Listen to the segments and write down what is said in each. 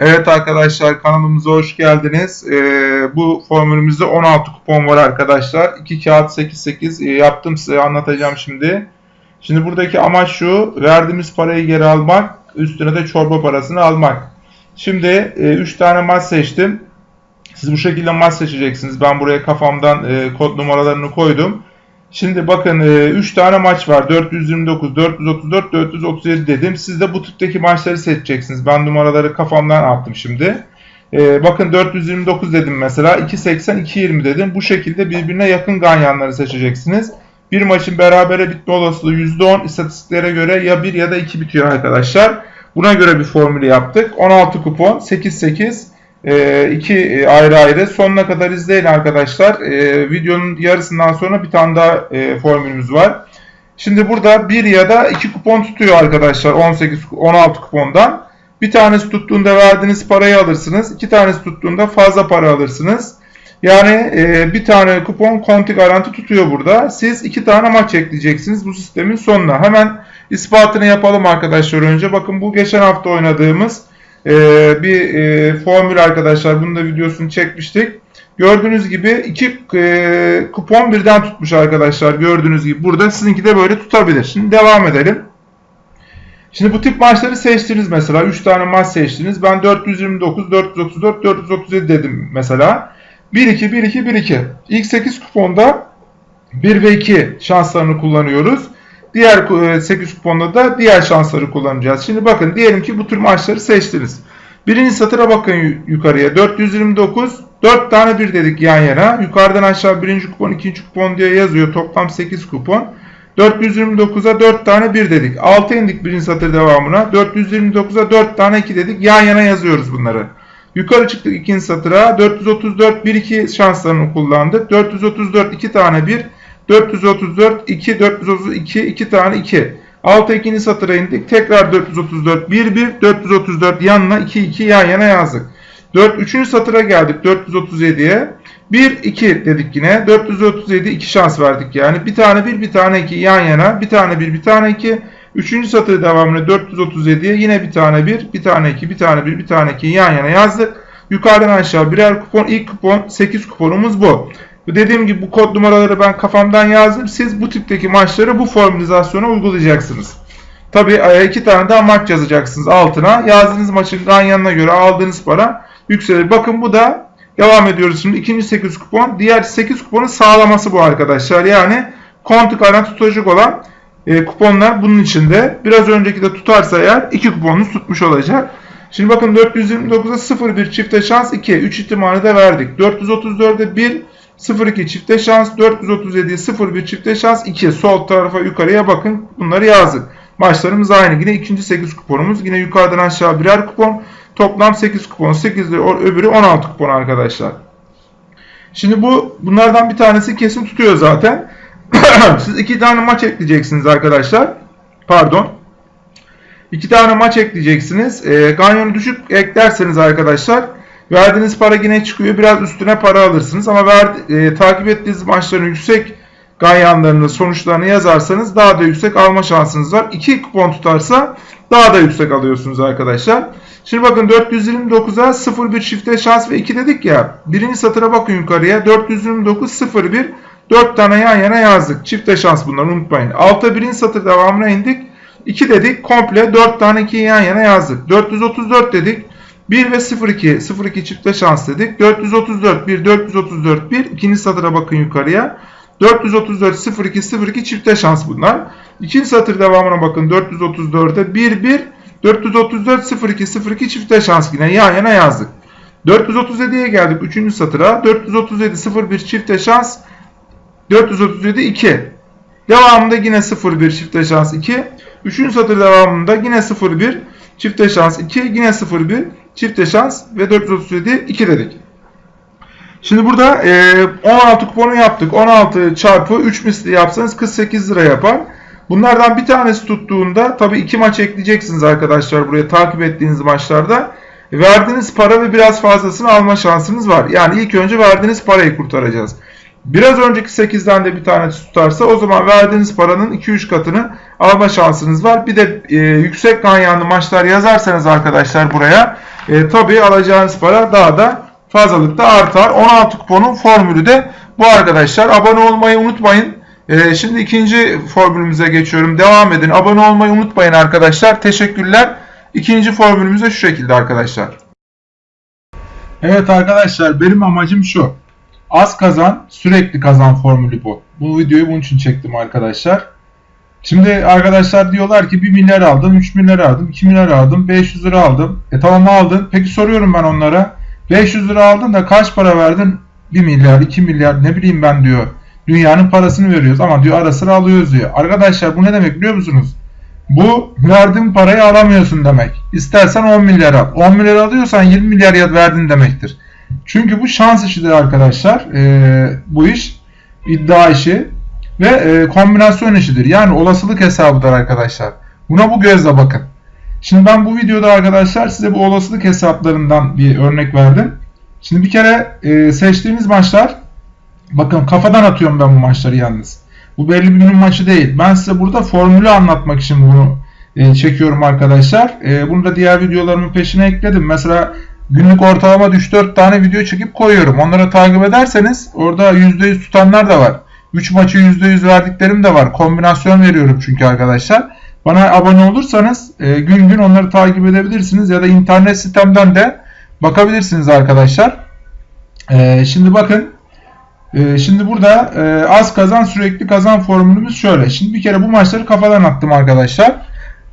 Evet arkadaşlar kanalımıza hoş geldiniz. Ee, bu formülümüzde 16 kupon var arkadaşlar. 2 kağıt 8 8 e, yaptım size anlatacağım şimdi. Şimdi buradaki amaç şu. Verdiğimiz parayı geri almak. Üstüne de çorba parasını almak. Şimdi 3 e, tane maç seçtim. Siz bu şekilde maç seçeceksiniz. Ben buraya kafamdan e, kod numaralarını koydum. Şimdi bakın 3 tane maç var. 429, 434, 437 dedim. Siz de bu tipteki maçları seçeceksiniz. Ben numaraları kafamdan attım şimdi. Ee, bakın 429 dedim mesela. 280, 220 dedim. Bu şekilde birbirine yakın ganyanları seçeceksiniz. Bir maçın berabere bitme olasılığı %10 istatistiklere göre ya 1 ya da 2 bitiyor arkadaşlar. Buna göre bir formülü yaptık. 16 kupon, 8 8 e, iki ayrı ayrı. Sonuna kadar izleyin arkadaşlar. E, videonun yarısından sonra bir tane daha e, formülümüz var. Şimdi burada bir ya da iki kupon tutuyor arkadaşlar 18 16 kupondan. Bir tanesi tuttuğunda verdiğiniz parayı alırsınız. iki tanesi tuttuğunda fazla para alırsınız. Yani e, bir tane kupon konti garanti tutuyor burada. Siz iki tane maç ekleyeceksiniz bu sistemin sonuna. Hemen ispatını yapalım arkadaşlar önce. Bakın bu geçen hafta oynadığımız e, bir e, formül arkadaşlar. Bunun da videosunu çekmiştik. Gördüğünüz gibi iki e, kupon birden tutmuş arkadaşlar. Gördüğünüz gibi burada sizinki de böyle tutabilir. Şimdi devam edelim. Şimdi bu tip maçları seçtiniz mesela. 3 tane maç seçtiniz. Ben 429, 434, 437 dedim mesela. 1-2, 1-2, 1-2. İlk 8 kuponda 1 ve 2 şanslarını kullanıyoruz. Diğer 8 e, kuponda da diğer şansları kullanacağız. Şimdi bakın diyelim ki bu tür maçları seçtiniz. Birinci satıra bakın yukarıya. 429 4 tane bir dedik yan yana. Yukarıdan aşağı birinci kupon, ikinci kupon diye yazıyor. Toplam 8 kupon. 429'a 4 tane 1 dedik. 6 indik birinci satır devamına. 429'a 4 tane 2 dedik. Yan yana yazıyoruz bunları. Yukarı çıktık ikinci satıra. 434 1 2 şanslarını kullandık. 434 2 tane 1. 434 2 432 2 tane 2. Alta ikinci satıra indik. Tekrar 434 1 1 434 yanına 2 2 yan yana yazdık. 4 3. satıra geldik 437'ye. 1 2 dedik yine. 437 2 şans verdik yani. Bir tane 1 bir tane 2 yan yana. Bir tane 1 bir tane 2. Üçüncü satır devamını 437'ye yine bir tane 1, bir tane 2, bir tane 1, bir tane 2 yan yana yazdık. Yukarıdan aşağı birer kupon. İlk kupon 8 kuponumuz bu. Dediğim gibi bu kod numaraları ben kafamdan yazdım. Siz bu tipteki maçları bu formülizasyona uygulayacaksınız. Tabi e, iki tane daha maç yazacaksınız altına. Yazdığınız maçın ganyanına göre aldığınız para yükselir. Bakın bu da devam ediyoruz şimdi. ikinci 8 kupon. Diğer 8 kuponun sağlaması bu arkadaşlar. Yani kontu karan tutacak olan e, kuponlar bunun içinde. Biraz önceki de tutarsa eğer 2 kuponunuz tutmuş olacak. Şimdi bakın 429'a 0 bir çifte şans 2. 3 ihtimali de verdik. 434'e 1 0-2 çifte şans, 437 0-1 çifte şans, 2 sol tarafa yukarıya bakın bunları yazdık. Maçlarımız aynı. Yine ikinci 8 kuponumuz. Yine yukarıdan aşağı birer kupon. Toplam 8 kupon. 8 ile öbürü 16 kupon arkadaşlar. Şimdi bu bunlardan bir tanesi kesin tutuyor zaten. Siz iki tane maç ekleyeceksiniz arkadaşlar. Pardon. İki tane maç ekleyeceksiniz. E, ganyonu düşük eklerseniz arkadaşlar Verdiğiniz para yine çıkıyor. Biraz üstüne para alırsınız. Ama verdi, e, takip ettiğiniz maçların yüksek ganyanlarını, sonuçlarını yazarsanız daha da yüksek alma şansınız var. 2 kupon tutarsa daha da yüksek alıyorsunuz arkadaşlar. Şimdi bakın 429'a 0-1 çifte şans ve 2 dedik ya. Birinci satıra bakın yukarıya. 429 0-1 4 tane yan yana yazdık. Çifte şans bunları unutmayın. Alta birinci satır devamına indik. 2 dedik. Komple 4 tane 2 yan yana yazdık. 434 dedik. 1 ve 02 02 çifte şans dedik. 434 1 434 1 ikinci satıra bakın yukarıya. 434 02 02 çifte şans bunlar. İkinci satır devamına bakın 434'e 1 1 434 02 02 çifte şans yine yan yana yazdık. 437'ye geldik 3. satıra. 437 01 çifte şans 437 2. Devamında yine 01 çifte şans 2. 3. satır devamında yine 01 çifte şans 2 yine 01 çifte şans ve 437 2 dedik. Şimdi burada e, 16 kuponu yaptık. 16 çarpı 3 misli yapsanız 48 lira yapar. Bunlardan bir tanesi tuttuğunda tabii iki maç ekleyeceksiniz arkadaşlar buraya takip ettiğiniz maçlarda. Verdiğiniz para ve biraz fazlasını alma şansınız var. Yani ilk önce verdiğiniz parayı kurtaracağız. Biraz önceki 8'den de bir tane tutarsa o zaman verdiğiniz paranın 2-3 katını alma şansınız var. Bir de e, yüksek ganyanlı maçlar yazarsanız arkadaşlar buraya e, tabii alacağınız para daha da fazlalıkta artar. 16 kuponun formülü de bu arkadaşlar. Abone olmayı unutmayın. E, şimdi ikinci formülümüze geçiyorum. Devam edin. Abone olmayı unutmayın arkadaşlar. Teşekkürler. İkinci formülümüz şu şekilde arkadaşlar. Evet arkadaşlar benim amacım şu. Az kazan sürekli kazan formülü bu. Bu videoyu bunun için çektim arkadaşlar. Şimdi arkadaşlar diyorlar ki 1 milyar aldım, 3 milyar aldım, 2 milyar aldım, 500 lira aldım. E tamam aldın. Peki soruyorum ben onlara. 500 lira aldın da kaç para verdin? 1 milyar, 2 milyar ne bileyim ben diyor. Dünyanın parasını veriyoruz ama diyor ara sıra alıyoruz diyor. Arkadaşlar bu ne demek biliyor musunuz? Bu verdiğin parayı alamıyorsun demek. İstersen 10 milyar al. 10 milyar alıyorsan 20 milyar verdin demektir. Çünkü bu şans işidir arkadaşlar. Ee, bu iş iddia işi ve e, kombinasyon işidir. Yani olasılık hesabıdır arkadaşlar. Buna bu gözle bakın. Şimdi ben bu videoda arkadaşlar size bu olasılık hesaplarından bir örnek verdim. Şimdi bir kere e, seçtiğimiz maçlar bakın kafadan atıyorum ben bu maçları yalnız. Bu belli bir günün maçı değil. Ben size burada formülü anlatmak için bunu e, çekiyorum arkadaşlar. E, bunu da diğer videolarımın peşine ekledim. Mesela günlük ortalama 3-4 tane video çekip koyuyorum. Onları takip ederseniz orada %100 tutanlar da var. 3 maçı %100 verdiklerim de var. Kombinasyon veriyorum çünkü arkadaşlar. Bana abone olursanız e, gün gün onları takip edebilirsiniz ya da internet sitemden de bakabilirsiniz arkadaşlar. E, şimdi bakın e, şimdi burada e, az kazan sürekli kazan formülümüz şöyle. Şimdi bir kere bu maçları kafadan attım arkadaşlar.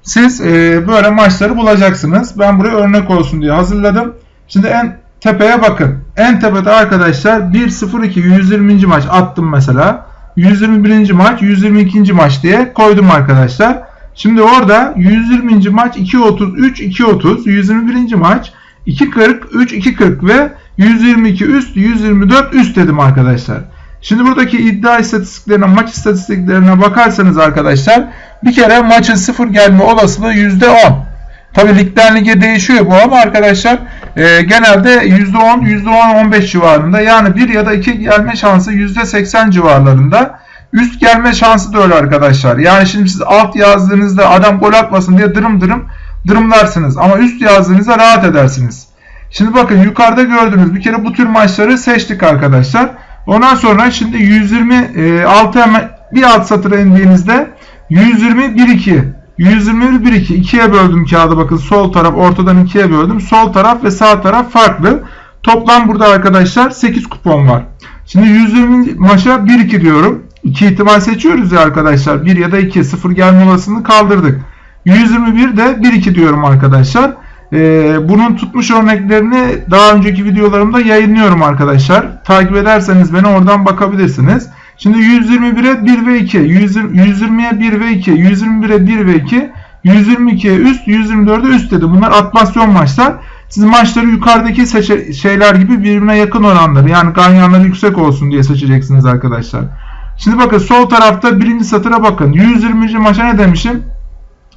Siz e, böyle maçları bulacaksınız. Ben buraya örnek olsun diye hazırladım. Şimdi en tepeye bakın. En tepede arkadaşlar 1-0-2 120. maç attım mesela. 121. maç 122. maç diye koydum arkadaşlar. Şimdi orada 120. maç 2.33 2.30 121. maç 2.40 3 2.40 ve 122 üst 124 üst dedim arkadaşlar. Şimdi buradaki iddia istatistiklerine maç istatistiklerine bakarsanız arkadaşlar bir kere maçın sıfır gelme olasılığı %10. Tabi ligden lige değişiyor bu ama arkadaşlar e, genelde %10, %10-15 civarında yani 1 ya da 2 gelme şansı %80 civarlarında. Üst gelme şansı da öyle arkadaşlar. Yani şimdi siz alt yazdığınızda adam gol atmasın diye dırım dırım dırımlarsınız. Ama üst yazdığınızda rahat edersiniz. Şimdi bakın yukarıda gördüğünüz bir kere bu tür maçları seçtik arkadaşlar. Ondan sonra şimdi 126 hemen bir alt satıra indiğinizde 120 1 2 121 1 2 ikiye böldüm kağıdı bakın sol taraf ortadan ikiye böldüm. Sol taraf ve sağ taraf farklı. Toplam burada arkadaşlar 8 kupon var. Şimdi 120 maça 1 2 diyorum. 2 ihtimal seçiyoruz ya arkadaşlar. 1 ya da 2 0 gelme olasılığını kaldırdık. 121 de 1 2 diyorum arkadaşlar. Ee, bunun tutmuş örneklerini daha önceki videolarımda yayınlıyorum arkadaşlar. Takip ederseniz beni oradan bakabilirsiniz. Şimdi 121'e 1 ve 2, 120'ye 1 ve 2, 121'e 1 ve 2, 122'ye üst, 124'e üst dedi. Bunlar atmasyon maçlar. Siz maçları yukarıdaki şeyler gibi birbirine yakın oranları yani ganyanları yüksek olsun diye seçeceksiniz arkadaşlar. Şimdi bakın sol tarafta birinci satıra bakın. 120. maça ne demişim?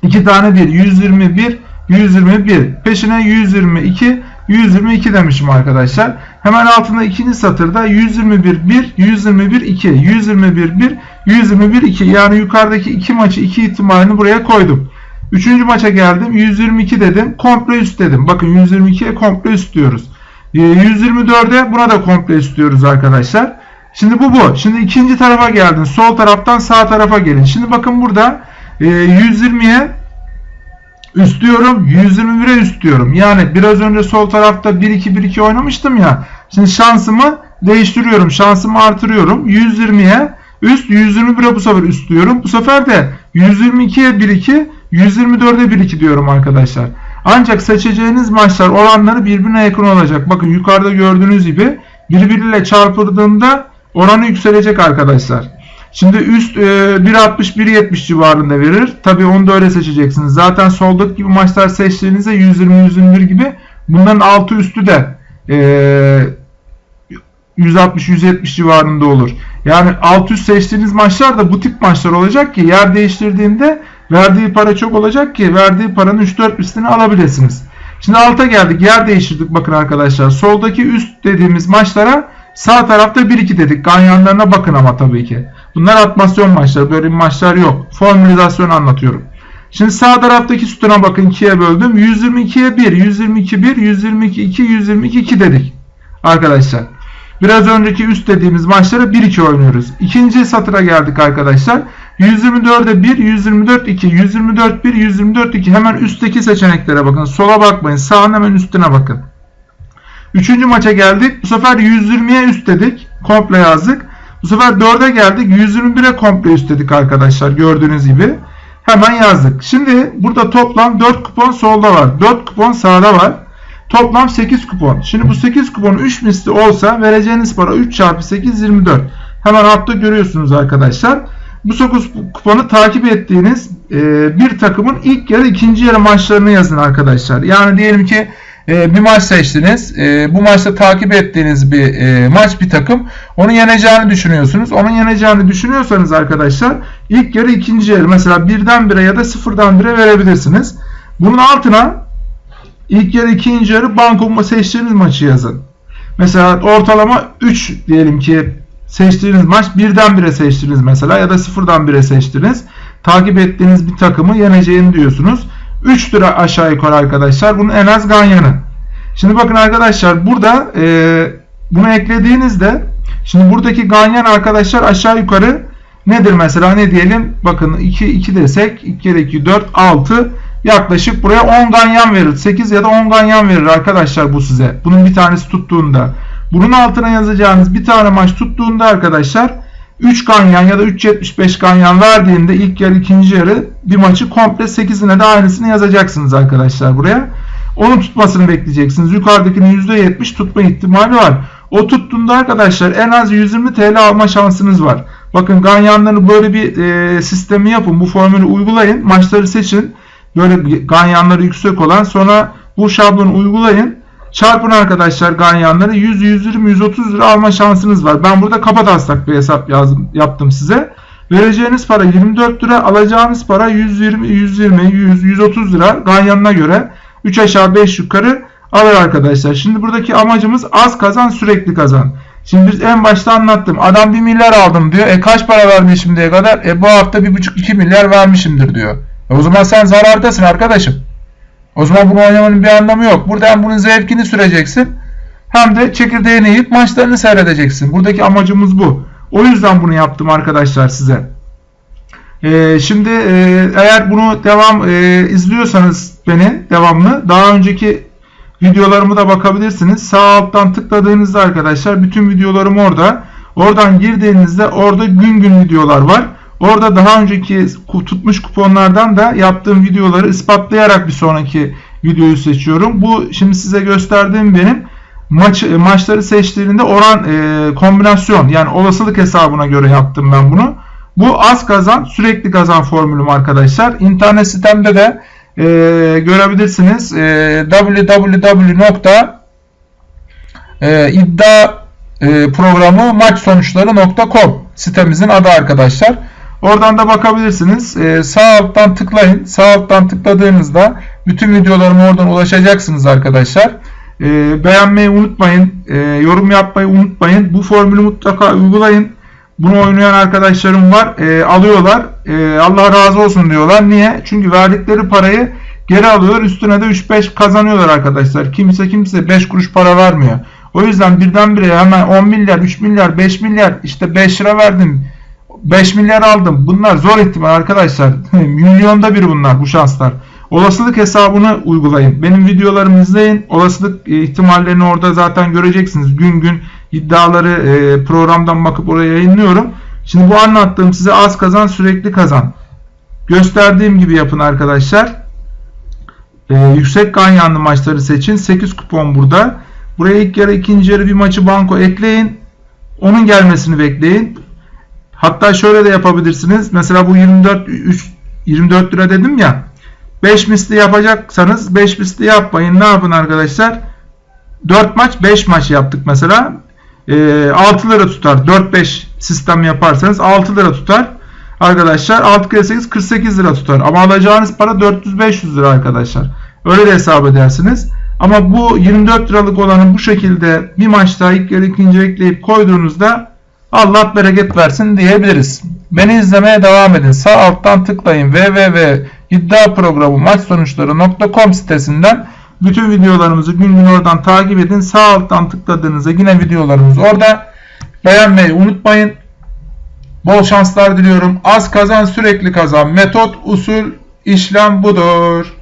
2 tane 1. 121, 121. Peşine 122, 122 demişim arkadaşlar. Hemen altında ikinci satırda 121 1, 121 2, 121 1, 121 2. Yani yukarıdaki iki maçı iki ihtimalini buraya koydum. Üçüncü maça geldim. 122 dedim. Komple üst dedim. Bakın 122'ye komple üst diyoruz. 124'e ee, buna da komple üst diyoruz arkadaşlar. Şimdi bu bu. Şimdi ikinci tarafa geldin. Sol taraftan sağ tarafa gelin. Şimdi bakın burada 120'ye üst diyorum. 121'e üst diyorum. Yani biraz önce sol tarafta 1-2-1-2 oynamıştım ya. Şimdi şansımı değiştiriyorum. Şansımı artırıyorum. 120'ye üst 121'e bu sefer üst diyorum. Bu sefer de 122'ye 1-2 124'e 1-2 diyorum arkadaşlar. Ancak seçeceğiniz maçlar oranları birbirine yakın olacak. Bakın yukarıda gördüğünüz gibi birbiriyle çarpıldığında oranı yükselecek arkadaşlar. Şimdi üst e, 1.60-1.70 civarında verir. Tabi onu da öyle seçeceksiniz. Zaten soldaki gibi maçlar seçtiğinizde 120-121 gibi bunların altı üstü de e, 160-170 civarında olur. Yani alt üst seçtiğiniz maçlar da bu tip maçlar olacak ki yer değiştirdiğinde verdiği para çok olacak ki verdiği paranın 3-4 üstünü alabilirsiniz. Şimdi alta geldik. Yer değiştirdik bakın arkadaşlar. Soldaki üst dediğimiz maçlara Sağ tarafta 1-2 dedik. Ganyanlarına bakın ama tabii ki. Bunlar atmasyon maçları. Böyle maçlar yok. Formülizasyon anlatıyorum. Şimdi sağ taraftaki sütuna bakın 2'ye böldüm. 122'ye 1, 122 1, 122 2, 122 2 dedik. Arkadaşlar. Biraz önceki üst dediğimiz maçları 1-2 oynuyoruz. İkinci satıra geldik arkadaşlar. 124'e 1, 124 2, 124 1, 124 2. Hemen üstteki seçeneklere bakın. Sola bakmayın. Sağın hemen üstüne bakın. Üçüncü maça geldik. Bu sefer 120'ye üst dedik. Komple yazdık. Bu sefer 4'e geldik. 121'e komple üst dedik arkadaşlar. Gördüğünüz gibi. Hemen yazdık. Şimdi burada toplam 4 kupon solda var. 4 kupon sağda var. Toplam 8 kupon. Şimdi bu 8 kupon 3 misli olsa vereceğiniz para 3 çarpı 8 24. Hemen altta görüyorsunuz arkadaşlar. Bu 9 kuponu takip ettiğiniz bir takımın ilk yarı ikinci yarı maçlarını yazın arkadaşlar. Yani diyelim ki e, bir maç seçtiniz. E, bu maçta takip ettiğiniz bir e, maç bir takım. Onu yeneceğini düşünüyorsunuz. Onun yeneceğini düşünüyorsanız arkadaşlar ilk yarı ikinci yarı mesela birden bire ya da sıfırdan bire verebilirsiniz. Bunun altına ilk yarı ikinci yarı banko seçtiğiniz maçı yazın. Mesela ortalama 3 diyelim ki seçtiğiniz maç birden bire seçtiniz mesela ya da sıfırdan bire seçtiniz. Takip ettiğiniz bir takımı yeneceğini diyorsunuz. 3 lira aşağı yukarı arkadaşlar. Bunun en az ganyanı. Şimdi bakın arkadaşlar burada e, bunu eklediğinizde şimdi buradaki ganyan arkadaşlar aşağı yukarı nedir mesela ne diyelim bakın 2 2 desek 2 kere 2 4 6 yaklaşık buraya 10 ganyan verir. 8 ya da 10 ganyan verir arkadaşlar bu size. Bunun bir tanesi tuttuğunda. Bunun altına yazacağınız bir tane maç tuttuğunda arkadaşlar 3 ganyan ya da 3.75 ganyan verdiğinde ilk yarı ikinci yarı bir maçı komple 8'ine de aynısını yazacaksınız arkadaşlar buraya. Onun tutmasını bekleyeceksiniz. Yukarıdakinin %70 tutma ihtimali var. O tuttuğunda arkadaşlar en az 120 TL alma şansınız var. Bakın ganyanları böyle bir e, sistemi yapın. Bu formülü uygulayın. Maçları seçin. Böyle ganyanları yüksek olan sonra bu şablonu uygulayın. Çarpın arkadaşlar ganyanları 100, 120, 130 lira alma şansınız var. Ben burada kafa taslak bir hesap yazdım, yaptım size. Vereceğiniz para 24 lira, alacağınız para 120, 120, 100, 130 lira ganyanına göre 3 aşağı 5 yukarı alır arkadaşlar. Şimdi buradaki amacımız az kazan sürekli kazan. Şimdi biz en başta anlattım. Adam 1 milyar aldım diyor. E kaç para vermiş şimdiye kadar? E bu hafta 1,5-2 milyar vermişimdir diyor. E o zaman sen zarardasın arkadaşım. O zaman bunu oynamanın bir anlamı yok. Burada hem bunun zevkini süreceksin hem de çekirdeğini yiyip maçlarını seyredeceksin. Buradaki amacımız bu. O yüzden bunu yaptım arkadaşlar size. Ee, şimdi e, eğer bunu devam e, izliyorsanız beni devamlı daha önceki videolarımı da bakabilirsiniz. Sağ alttan tıkladığınızda arkadaşlar bütün videolarım orada. Oradan girdiğinizde orada gün gün videolar var. Orada daha önceki tutmuş kuponlardan da yaptığım videoları ispatlayarak bir sonraki videoyu seçiyorum. Bu şimdi size gösterdiğim benim maç maçları seçtiğinde oran e, kombinasyon yani olasılık hesabına göre yaptım ben bunu. Bu az kazan sürekli kazan formülüm arkadaşlar. İnternet sitemde de e, görebilirsiniz. E, www.iddia e, sitemizin adı arkadaşlar. Oradan da bakabilirsiniz. Ee, sağ alttan tıklayın. Sağ alttan tıkladığınızda bütün videolarıma oradan ulaşacaksınız arkadaşlar. Ee, beğenmeyi unutmayın. Ee, yorum yapmayı unutmayın. Bu formülü mutlaka uygulayın. Bunu oynayan arkadaşlarım var. Ee, alıyorlar. Ee, Allah razı olsun diyorlar. Niye? Çünkü verdikleri parayı geri alıyorlar. Üstüne de 3-5 kazanıyorlar arkadaşlar. Kimse kimse 5 kuruş para vermiyor. O yüzden birdenbire hemen 10 milyar, 3 milyar, 5 milyar işte 5 lira verdim 5 milyar aldım. Bunlar zor ihtimal arkadaşlar. Milyonda bir bunlar bu şanslar. Olasılık hesabını uygulayın. Benim videolarımı izleyin. Olasılık e, ihtimallerini orada zaten göreceksiniz. Gün gün iddiaları e, programdan bakıp oraya yayınlıyorum. Şimdi bu anlattığım size az kazan sürekli kazan. Gösterdiğim gibi yapın arkadaşlar. Ee, yüksek ganyanlı maçları seçin. 8 kupon burada. Buraya ilk yarı ikinci yarı bir maçı banko ekleyin. Onun gelmesini bekleyin. Hatta şöyle de yapabilirsiniz. Mesela bu 24 3, 24 lira dedim ya. 5 misli yapacaksanız 5 misli yapmayın. Ne yapın arkadaşlar? 4 maç 5 maç yaptık mesela. E, 6 lira tutar. 4-5 sistem yaparsanız 6 lira tutar. Arkadaşlar 6 kere 8 48 lira tutar. Ama alacağınız para 400-500 lira arkadaşlar. Öyle de hesap edersiniz. Ama bu 24 liralık olanı bu şekilde bir maçta ilk yarı ikinci ekleyip koyduğunuzda Allah bereket versin diyebiliriz. Beni izlemeye devam edin. Sağ alttan tıklayın www.iddiaprogramu maç sonuçları.com sitesinden bütün videolarımızı gün gün oradan takip edin. Sağ alttan tıkladığınızda yine videolarımız orada. Beğenmeyi unutmayın. Bol şanslar diliyorum. Az kazan sürekli kazan. Metot, usul, işlem budur.